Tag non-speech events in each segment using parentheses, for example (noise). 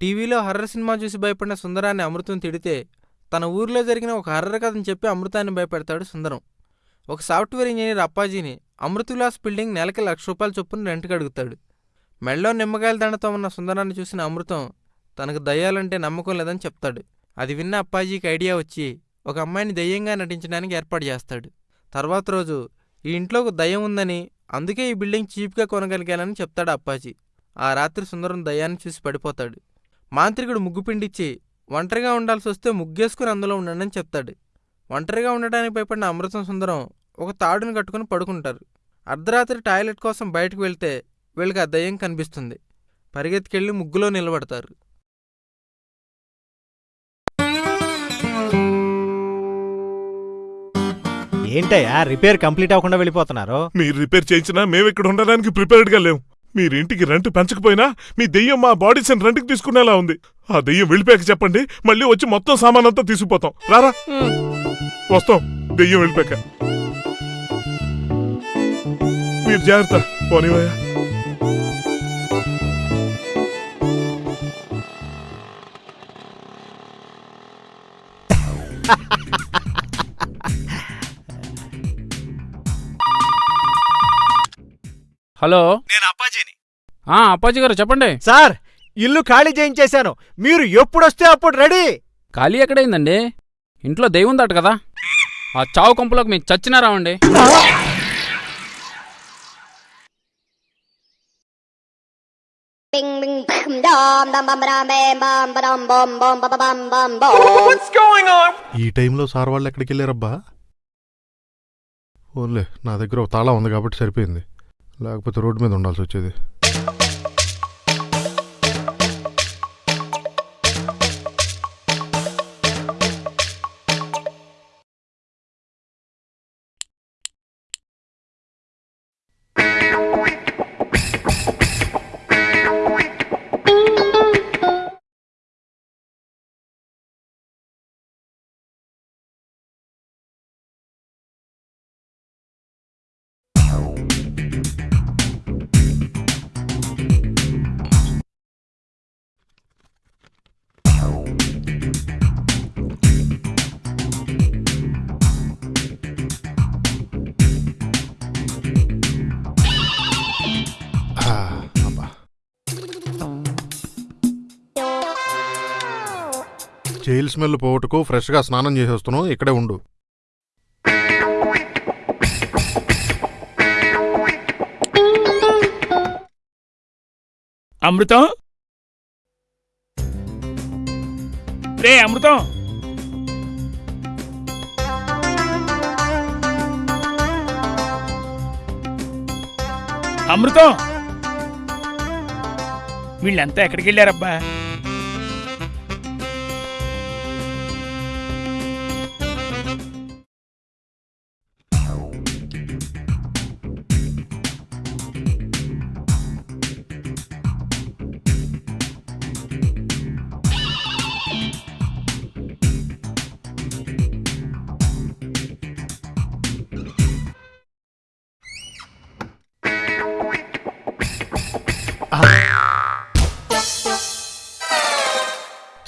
టీవీలో horror cinema చూసి భయపడిన సుందరాన్ని అమృతం తిడితే తన ఊరిలో జరిగిన ఒక హర్రర్ కథను చెప్పి అమృతాన్ని భయపెడతాడు సుందరం. ఒక సాఫ్ట్వేర్ ఇంజనీర్ అప్పాజీని అమృత విలాస్ బిల్డింగ్ నెలకి లక్ష రూపాయల చొప్పున రెంట్కి అడుగుతాడు. మెళ్ళో నిమ్మకాయల దండతో ఉన్న సుందరాన్ని చూసిన అమృతం తనకు దయ్యాలంటే నమ్మకం లేదని చెప్తాడు. అది విన్న అప్పాజీకి ఐడియా వచ్చి ఒక అమ్మాయిని దయ్యంగా నటించడానికి ఏర్పాటు చేస్తాడు. తర్వాత రోజు ఈ ఇంట్లో ఒక దయ్యం ఉందని అందుకే ఈ బిల్డింగ్ చీప్గా కొనగలిగానని చెప్తాడు అప్పాజీ. ఆ రాత్రి సుందరం దయ్యాన్ని చూసి పడిపోతాడు. మాంత్రికుడు ముగ్గు పిండిచ్చి ఒంటరిగా ఉండాల్సి వస్తే ముగ్గేసుకుని అందులో ఉండండి చెప్తాడు. ఒంటరిగా ఉండడానికి భయపడిన అమృతం సుందరం ఒక తాడుని కట్టుకుని పడుకుంటారు. అర్ధరాత్రి టాయిలెట్ కోసం బయటకు వెళ్తే వీళ్ళకి ఆ దయ్యం కనిపిస్తుంది. పరిగెత్తుకెళ్ళి ముగ్గులో నిలబడతారు. ఏంటయ్యా? రిపేర్ కంప్లీట్ అవ్వకుండా వెళ్ళిపోతున్నారు? మీరు రిపేర్ చేయించినా మేము ఇక్కడ ఉండడానికి ప్రిపేర్డ్గా లేవు మీరు ఇంటికి రెంట్ పెంచకపోయినా మీ దెయ్యం మా బాడీస్ రెంట్కి తీసుకునేలా ఉంది. ఆ దెయ్యం వెళ్ళిపోయాక చెప్పండి మళ్ళీ వచ్చి మొత్తం సామాన్ అంతా తీసుకుపోతాం. రారా? వస్తాం దెయ్యం వెళ్ళిపోయాక. మీరు జాగ్రత్త పోనీవయ్యా. (laughs) హలో? నేను అప్పాజీని. ఆ అప్పాజీ గారు చెప్పండి. సార్ ఇల్లు ఖాళీ చేయించేశాను. మీరు ఎప్పుడు వస్తే అప్పుడు రెడీ. ఖాళీ ఎక్కడైందండి? ఇంట్లో దెయ్యం దాట కదా? ఆ చావు కొంపలోకి మీకు చచ్చినారా రావండి. ఈ టైంలో సార్ వాళ్ళు ఎక్కడికి వెళ్ళారబ్బా ఓన్లే నా దగ్గర తాళం ఉంది కాబట్టి సరిపోయింది. లేకపోతే రోడ్డు మీద ఉండాల్సి వచ్చేది. జైలు స్మెల్ పోవటకు ఫ్రెష్గా స్నానం చేసేస్తున్నావు ఇక్కడే ఉండు. అమృతం? రే అమృతం! అమృతం! వీళ్ళంతా ఎక్కడికి వెళ్ళారబ్బా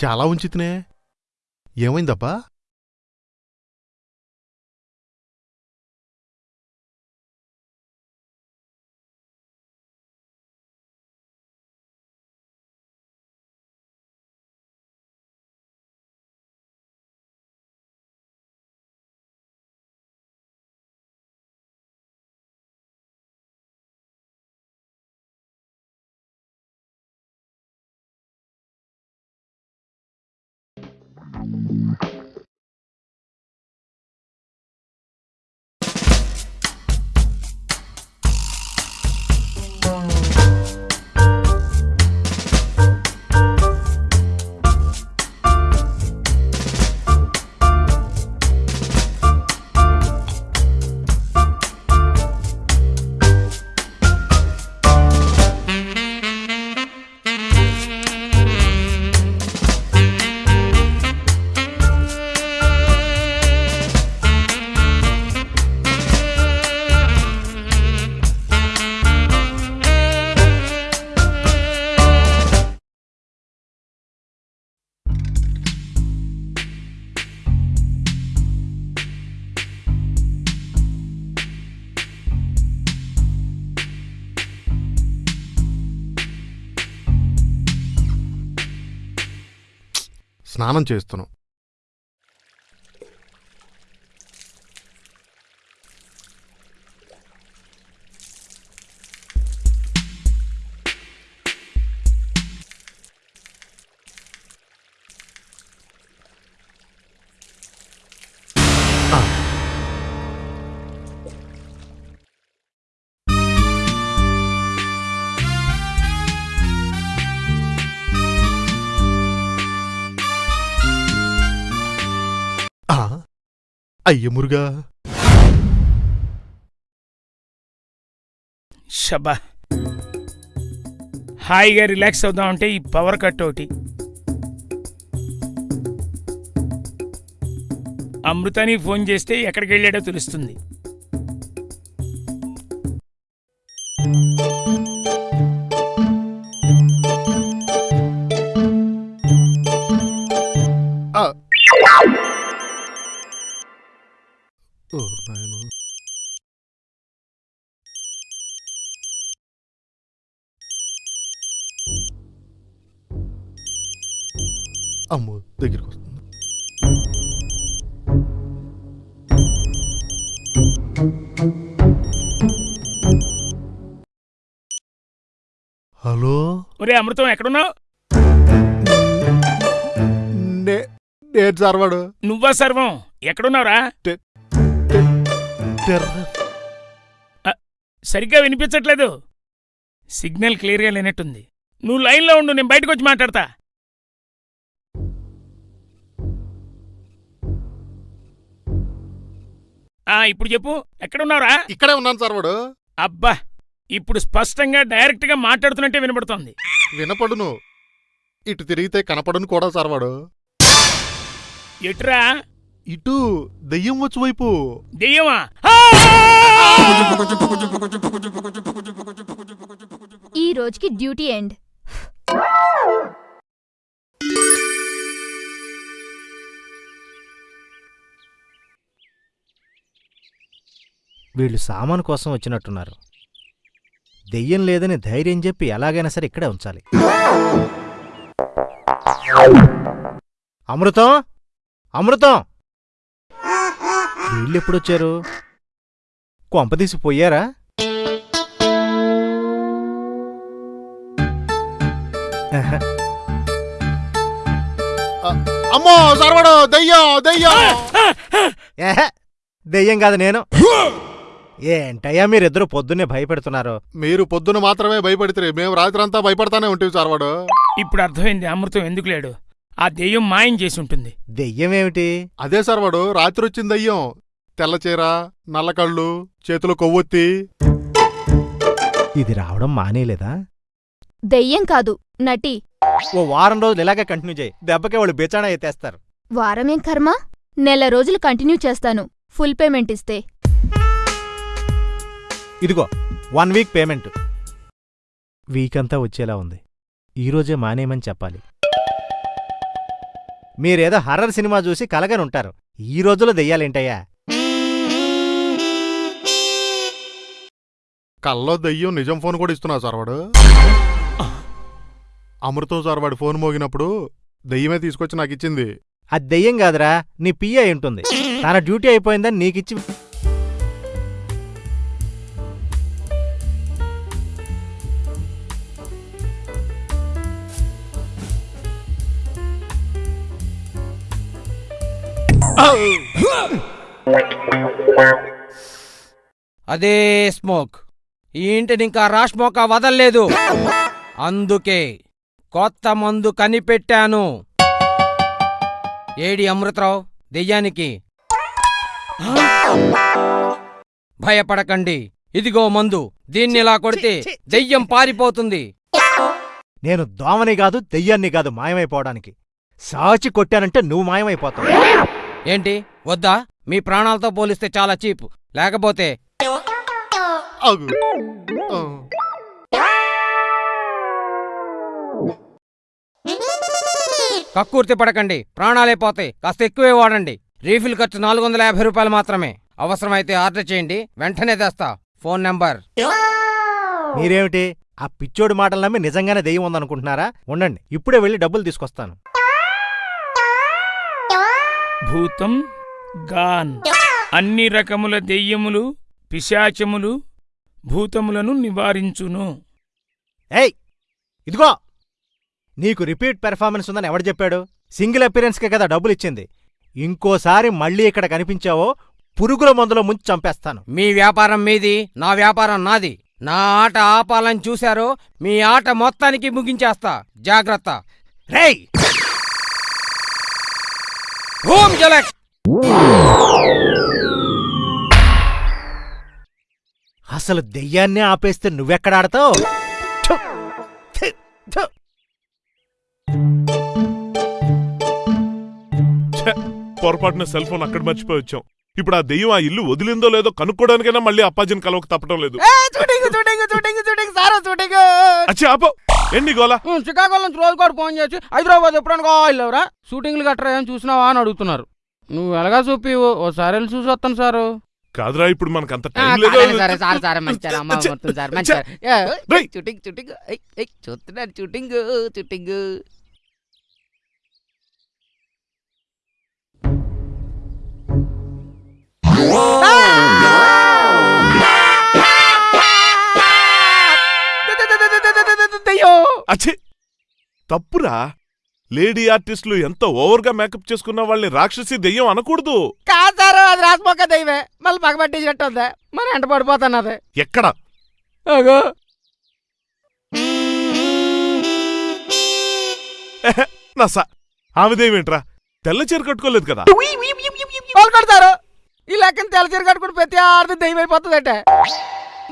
చాలా ఉంచితేనే. ఏమైందబ్బా? స్నానం చేస్తున్నాం. అయ్య మురుగా. షబ్బా హాయిగా రిలాక్స్ అవుదామంటే ఈ పవర్ కట్ ఒకటి. అమృతాని ఫోన్ చేస్తే ఎక్కడికి వెళ్ళాడో తెలుస్తుంది. అమ్మో దగ్గరికి వస్తుంది హలో? ఒరే అమృతం ఎక్కడున్నావు? నేను సర్వాడు నువ్వా సర్వం? ఎక్కడున్నావురా? సరిగ్గా వినిపించట్లేదు. సిగ్నల్ క్లియర్గా లేనట్టుంది. నువ్వు లైన్లో ఉండు నేను బయటకు వచ్చి మాట్లాడతా. ఆ ఇప్పుడు చెప్పు. ఎక్కడున్నావురా? ఇక్కడే ఉన్నాను సర్వాడు అబ్బా ఇప్పుడు స్పష్టంగా డైరెక్ట్గా మాట్లాడుతున్నట్టే వినబడుతోంది. వినపడును. ఇటు తిరిగితే కనపడును కూడా సర్వాడు ఎటురా? ఇటు దెయ్యం వచ్చి వైపు. దెయ్యమా? ఈ రోజుకి డ్యూటీ ఎండ్. వీళ్ళు సామాను కోసం వచ్చినట్టున్నారు. దెయ్యం లేదని ధైర్యం చెప్పి ఎలాగైనా సరే ఇక్కడే ఉంచాలి. అమృతం? అమృతం? వీళ్ళెప్పుడొచ్చారు కొంపదీసి పోయారా. అమ్మో సర్వడు దెయ్యం దెయ్యం. దెయ్యం కాదు నేను. ఏంటయ్యా మీరిద్దరూ పొద్దున్నే భయపెడుతున్నారు. మీరు పొద్దున మాత్రమే భయపడితే మేము రాత్రంతా భయపడతానే ఉంటాం సర్వడు ఇప్పుడు అర్థమైంది అమృతం ఎందుకు లేడు? ఆ దెయ్యం మాయం చేసి ఉంటుంది. దెయ్యం ఏమిటి అదే సర్వడు రాత్రి వచ్చింది దయ్యం. తెల్ల చీర నల్ల కళ్ళు చేతిలో కొవ్వొత్తి. ఇది రావడం మానేలేదా? దెయ్యం కాదు నటి. ఓ వారం రోజులు ఇలాగే కంటిన్యూ చేయి. దెబ్బకే వాళ్ళు బేచానా ఎత్తేస్తారు. వారమేం కర్మ? నెల రోజులు కంటిన్యూ చేస్తాను. ఫుల్ పేమెంట్ ఇస్తే. ఇదిగో వన్ వీక్ పేమెంట్ వీక్ అంతా వచ్చేలా ఉంది. ఈరోజే మానేయమని చెప్పాలి. మీరేదో హర్రర్ సినిమా చూసి కలగని ఉంటారు. ఈ రోజులో దెయ్యాలేంటయ్యా? కల్లో దయ్యం నిజం ఫోన్ కూడా ఇస్తున్నా సర్వడు అమృతం సార్ వాడి ఫోన్ మోగినప్పుడు దయ్యమే తీసుకొచ్చి నాకు ఇచ్చింది. అది దెయ్యం కాదురా నీ పియ్య ఉంటుంది. తన డ్యూటీ అయిపోయిందని నీకిచ్చి అదే స్మోక్. ఈ ఇంటిని ఇంకా రాష్మోక వదల్లేదు. అందుకే కొత్త మందు కనిపెట్టాను. ఏడి అమృతరావు దెయ్యానికి? భయపడకండి. ఇదిగో మందు. దీన్ని ఇలా కొడితే దెయ్యం పారిపోతుంది. నేను దోమని కాదు దెయ్యాన్ని కాదు మాయమైపోవడానికి. సాచి కొట్టానంటే నువ్వు మాయమైపోతావు. ఏంటి? వద్దా? మీ ప్రాణాలతో పోలిస్తే చాలా చీప్. లేకపోతే. కక్కుర్తి పడకండి. ప్రాణాలే పోతాయి. కాస్త ఎక్కువే వాడండి. రీఫిల్ ఖర్చు నాలుగు వందల యాభై రూపాయలు మాత్రమే. అవసరమైతే ఆర్డర్ చేయండి. వెంటనే తెస్తా. Phone number. మీరేమిటి? ఆ పిచ్చోడి మాటలు నమ్మి నిజంగానే దెయ్యం ఉందనుకుంటున్నారా? ఉండండి. ఇప్పుడే వెళ్ళి డబ్బులు తీసుకొస్తాను. భూతం గాన్. అన్ని రకముల దెయ్యములు పిశాచములు భూతములను నివారించును. ఏయ్ ఇదిగో. నీకు రిపీట్ పెర్ఫార్మెన్స్ ఉందని ఎవడు చెప్పాడు? సింగిల్ అపీరెన్స్కే కదా డబ్బులు ఇచ్చింది ఇంకోసారి మళ్ళీ ఇక్కడ కనిపించావో పురుగుల మందులో ముంచి చంపేస్తాను. మీ వ్యాపారం మీది నా వ్యాపారం నాది. నా ఆట ఆపాలని చూశారో మీ ఆట మొత్తానికి ముగించేస్తా. జాగ్రత్త. రేయ్! హోమ్ జలక్ అసలు దెయ్యాన్నే ఆపేస్తే నువ్వెక్కడ ఆడతావు? పొరపాటున సెల్ ఫోన్ అక్కడ మర్చిపోయి వచ్చాం. ఇప్పుడు ఆ దెయ్యం ఆ ఇల్లు వదిలిందో లేదో కనుక్కోవడానికైనా మళ్ళీ అప్పాజిని కలవక తప్పడం లేదు. అచ్చి ఆపో. ఎన్ని గోలా? శ్రీకాకుళం నుంచి రోజు కూడా ఫోన్ చేసి హైదరాబాద్ ఎప్పుడైనా కావాలేవరా షూటింగ్లు గట్రా ఏం చూసినావా? అని అడుగుతున్నారు. నువ్వు ఎలాగా చూపి? ఓసారి వెళ్ళి చూసి వస్తాను సారు. కాదురా ఇప్పుడు మనకు అంత టైం లేదు. సరే, సరే, సరే, అమ్మ, సరే. షూటింగ్ షూటింగ్ చూస్తున్నాను షూటింగ్ షూటింగ్. అచ్చి తప్పురా. లేడీ ఆర్టిస్టులు ఎంత ఓవర్గా మేకప్ చేసుకున్న వాళ్ళని రాక్షసి దెయ్యం అనకూడదు. కాదారు అది రాసిపోక దైవే మళ్ళీ పగబట్టించినట్టు ఉందా. మరి ఎంట పడిపోతున్నది ఎక్కడ? అగో ఎహె, నా సా ఆమె దెయ్యమేంట్రా తెల్ల చీర కట్టుకోలేదు కదా. వాళ్ళు కడతారు. ఈ లెక్కన తెల్లచీర కట్టుకుని ప్రతి ఆడది దెయ్యం అయిపోతుందట.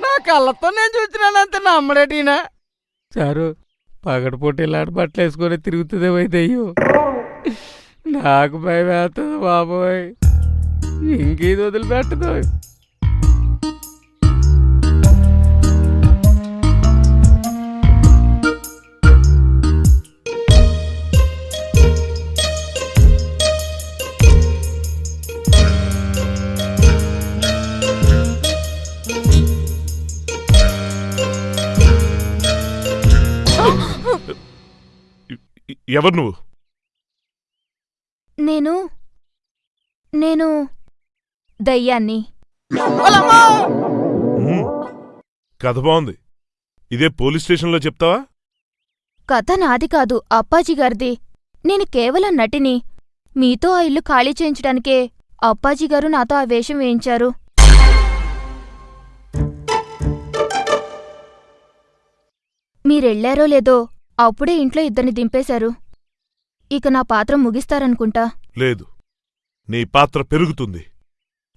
నా కళ్ళతో నేను చూసినానంత నమ్మడేటీనా సారు పగటిపూట ఇలాంటి బట్టలు వేసుకొని తిరుగుతుందే పోయి నాకు భయం వేస్తుంది బాబోయ్. ఇంకేది వదిలిపెట్టదు. ఎవరు నువ్వు? నేను నేను దయ్యాన్ని. కథ బాగుంది. ఇదే పోలీస్ స్టేషన్లో చెప్తావా? కథ నాది కాదు అప్పాజీ గారిది. నేను కేవలం నటిని. మీతో ఆ ఇల్లు ఖాళీ చేయించడానికే అప్పాజీ గారు నాతో ఆ వేషం వేయించారు. మీరెళ్ళారో లేదో అప్పుడే ఇంట్లో ఇద్దరిని దింపేశారు. ఇక నా పాత్ర ముగిస్తారనుకుంటా. లేదు. నీ పాత్ర పెరుగుతుంది.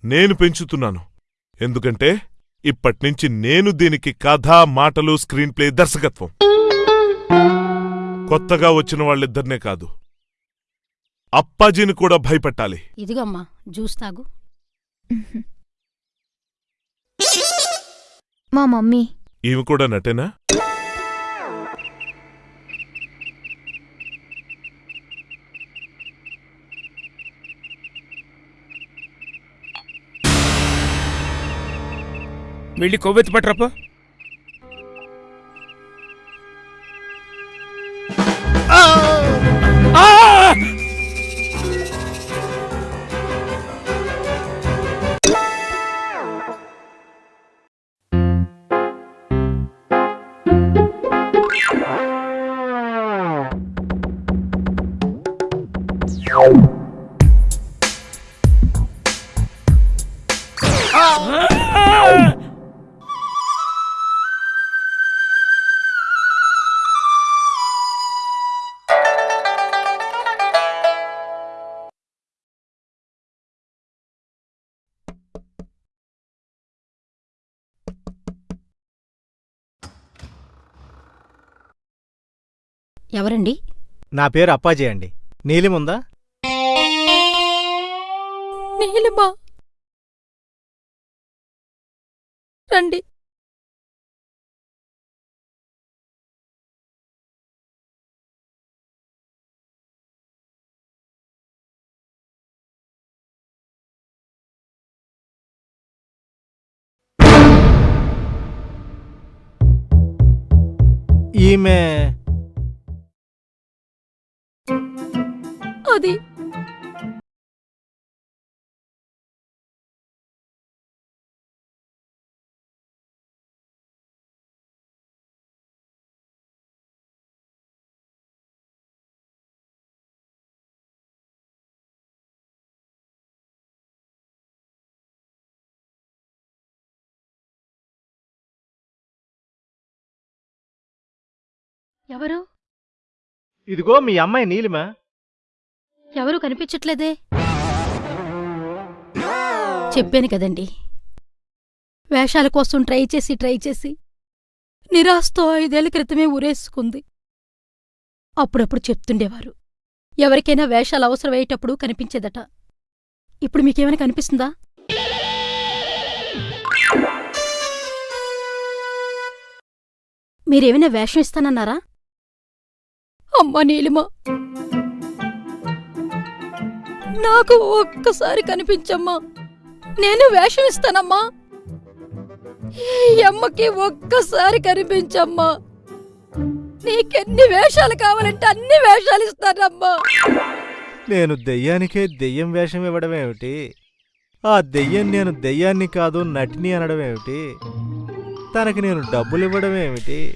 నేను పెంచుతున్నాను. ఎందుకంటే ఇప్పట్నుంచి నేను దీనికి కథ మాటలు స్క్రీన్ ప్లే దర్శకత్వం. కొత్తగా వచ్చిన వాళ్ళిద్దరినే కాదు. అప్పాజీని కూడా భయపెట్టాలి. ఇదిగమ్మా జ్యూస్ తాగు. మా మమ్మీ. ఈమె కూడా నటేనా? వెళ్ళి కొవ్వెత్తి పట్టరప్ప ఎవరండి? నా పేరు అప్పాజీ అండి. నీలిముందా నీలిమా. రండి. ఈమె అది ఎవరు? ఇదిగో మీ అమ్మాయి నీలిమ. ఎవరు కనిపించట్లేదే? చెప్పాను కదండి. వేషాల కోసం ట్రై చేసి ట్రై చేసి నిరాశతో ఐదేళ్ళ క్రితమే ఊరేసుకుంది. అప్పుడప్పుడు చెప్తుండేవారు ఎవరికైనా వేషాలు అవసరమయ్యేటప్పుడు కనిపించేదట. ఇప్పుడు మీకేమైనా కనిపిస్తుందా? మీరేమైనా వేషం ఇస్తానన్నారా? అమ్మా నీలిమా! నాకు ఒక్కసారి కనిపించమ్మా. నేను వేషం ఇస్తానమ్మా. ఈ అమ్మకి ఒక్కసారి కనిపించమ్మా. నీకెన్ని వేషాలు కావాలంటే అన్ని వేషాలు ఇస్తానమ్మా. నేను దెయ్యానికే దెయ్యం వేషం ఇవ్వడం ఏమిటి? ఆ దెయ్యం నేను దెయ్యాన్ని కాదు నటిని అనడం ఏమిటి? తనకి నేను డబ్బులు ఇవ్వడం ఏమిటి?